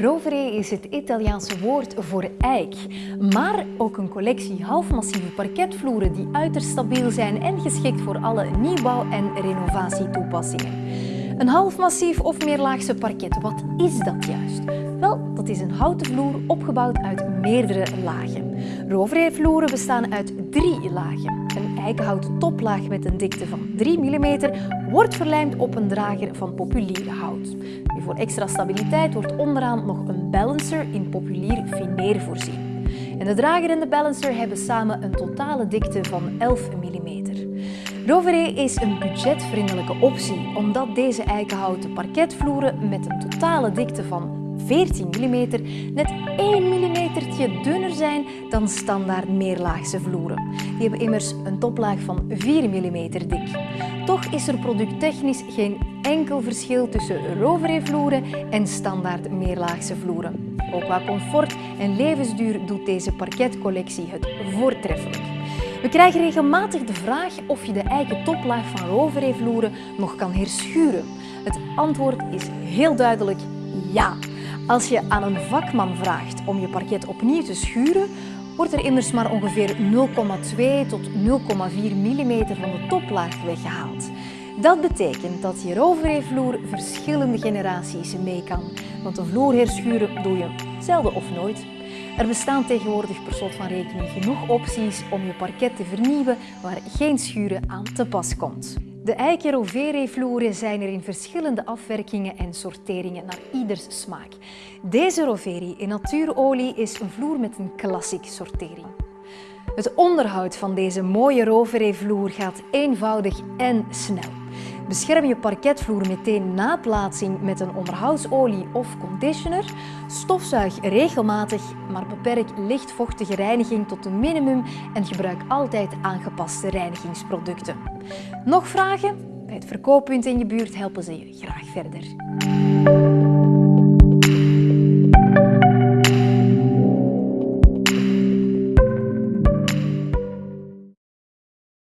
Rovere is het Italiaanse woord voor eik, maar ook een collectie halfmassieve parketvloeren die uiterst stabiel zijn en geschikt voor alle nieuwbouw- en renovatietoepassingen. Een halfmassief of meerlaagse parket, wat is dat juist? Wel, dat is een houten vloer opgebouwd uit meerdere lagen. Rovere-vloeren bestaan uit drie lagen. Een eikenhouten toplaag met een dikte van 3 mm wordt verlijmd op een drager van populier hout. Voor extra stabiliteit wordt onderaan nog een balancer in populier fineer voorzien. En de drager en de balancer hebben samen een totale dikte van 11 mm. Rovere is een budgetvriendelijke optie omdat deze eikenhouten parketvloeren met een totale dikte van 14 mm net 1 mm dunner zijn dan standaard meerlaagse vloeren. Die hebben immers een toplaag van 4 mm dik. Toch is er producttechnisch geen enkel verschil tussen Rovere-vloeren en standaard meerlaagse vloeren. Ook qua comfort en levensduur doet deze parketcollectie het voortreffelijk. We krijgen regelmatig de vraag of je de eiken toplaag van Rovere-vloeren nog kan herschuren. Het antwoord is heel duidelijk ja. Als je aan een vakman vraagt om je parket opnieuw te schuren, wordt er immers maar ongeveer 0,2 tot 0,4 mm van de toplaag weggehaald. Dat betekent dat je Rovere-vloer verschillende generaties mee kan, want een vloer herschuren doe je zelden of nooit. Er bestaan tegenwoordig per slot van rekening genoeg opties om je parket te vernieuwen waar geen schuren aan te pas komt. De eiken Rovere-vloeren zijn er in verschillende afwerkingen en sorteringen naar ieders smaak. Deze Rovere in natuurolie is een vloer met een klassiek sortering. Het onderhoud van deze mooie Rovere-vloer gaat eenvoudig en snel. Bescherm je parketvloer meteen na plaatsing met een onderhoudsolie of conditioner. Stofzuig regelmatig, maar beperk lichtvochtige reiniging tot een minimum en gebruik altijd aangepaste reinigingsproducten. Nog vragen? Bij het verkooppunt in je buurt helpen ze je graag verder.